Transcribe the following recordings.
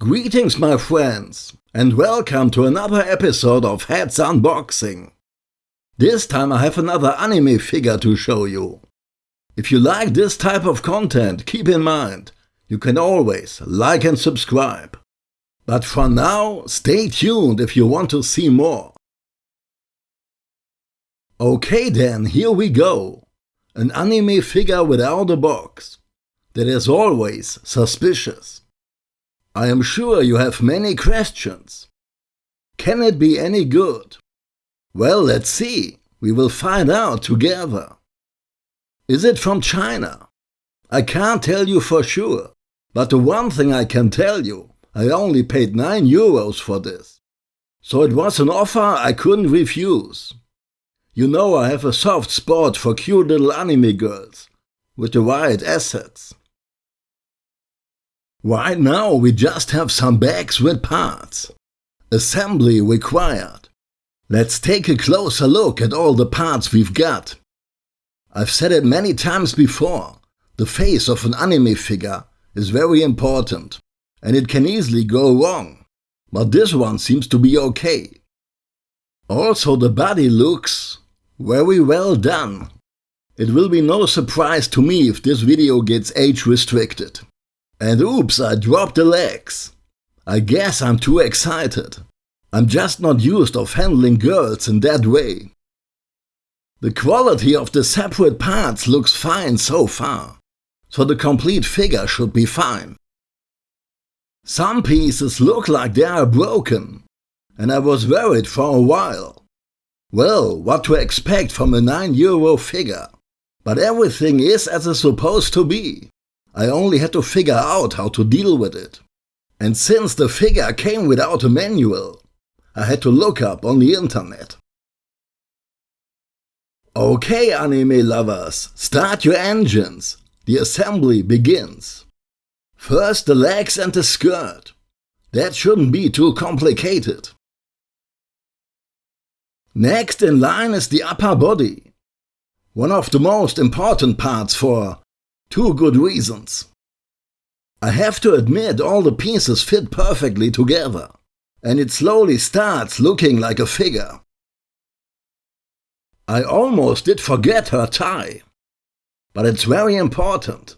Greetings my friends and welcome to another episode of Heads Unboxing. This time I have another anime figure to show you. If you like this type of content, keep in mind, you can always like and subscribe. But for now, stay tuned if you want to see more. Okay then, here we go. An anime figure without a box. That is always suspicious. I am sure you have many questions. Can it be any good? Well, let's see. We will find out together. Is it from China? I can't tell you for sure, but the one thing I can tell you, I only paid 9 euros for this. So it was an offer I couldn't refuse. You know I have a soft spot for cute little anime girls, with the right assets. Right now we just have some bags with parts. Assembly required. Let's take a closer look at all the parts we've got. I've said it many times before, the face of an anime figure is very important and it can easily go wrong, but this one seems to be okay. Also the body looks very well done. It will be no surprise to me if this video gets age restricted. And oops, I dropped the legs. I guess I'm too excited. I'm just not used of handling girls in that way. The quality of the separate parts looks fine so far, so the complete figure should be fine. Some pieces look like they are broken, and I was worried for a while. Well, what to expect from a 9 euro figure? But everything is as it's supposed to be. I only had to figure out how to deal with it. And since the figure came without a manual, I had to look up on the internet. Okay anime lovers, start your engines. The assembly begins. First the legs and the skirt. That shouldn't be too complicated. Next in line is the upper body. One of the most important parts for Two good reasons. I have to admit all the pieces fit perfectly together, and it slowly starts looking like a figure. I almost did forget her tie, but it's very important.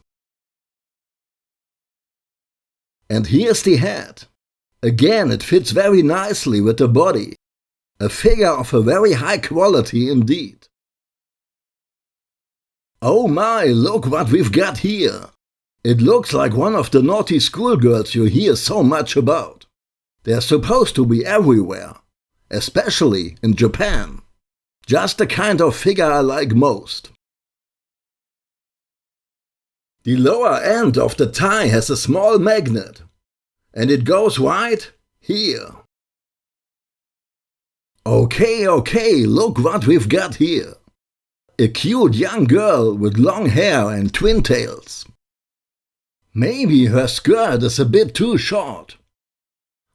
And here's the head. Again, it fits very nicely with the body. A figure of a very high quality indeed. Oh my, look what we've got here! It looks like one of the naughty schoolgirls you hear so much about. They're supposed to be everywhere, especially in Japan. Just the kind of figure I like most. The lower end of the tie has a small magnet, and it goes right here. Okay, okay, look what we've got here a cute young girl with long hair and twin tails. Maybe her skirt is a bit too short.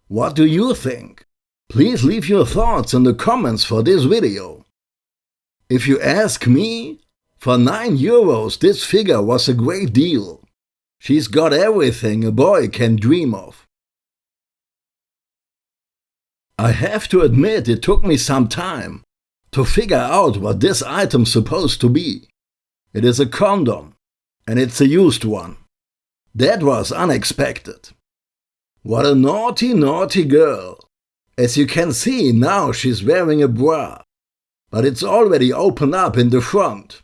What do you think? Please leave your thoughts in the comments for this video. If you ask me, for 9 euros this figure was a great deal. She's got everything a boy can dream of. I have to admit it took me some time to figure out what this item's supposed to be. It is a condom, and it's a used one. That was unexpected. What a naughty, naughty girl. As you can see, now she's wearing a bra. But it's already open up in the front.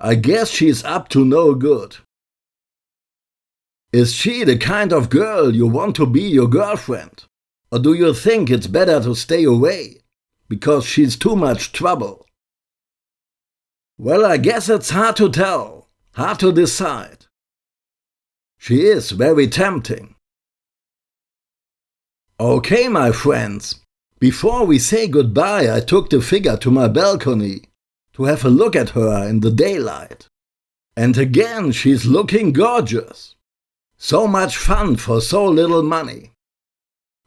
I guess she's up to no good. Is she the kind of girl you want to be your girlfriend? Or do you think it's better to stay away? Because she's too much trouble. Well, I guess it's hard to tell, hard to decide. She is very tempting. Okay, my friends, before we say goodbye, I took the figure to my balcony to have a look at her in the daylight. And again, she's looking gorgeous. So much fun for so little money.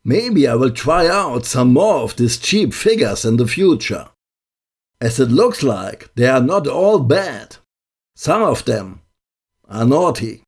Maybe I will try out some more of these cheap figures in the future. As it looks like they are not all bad. Some of them are naughty.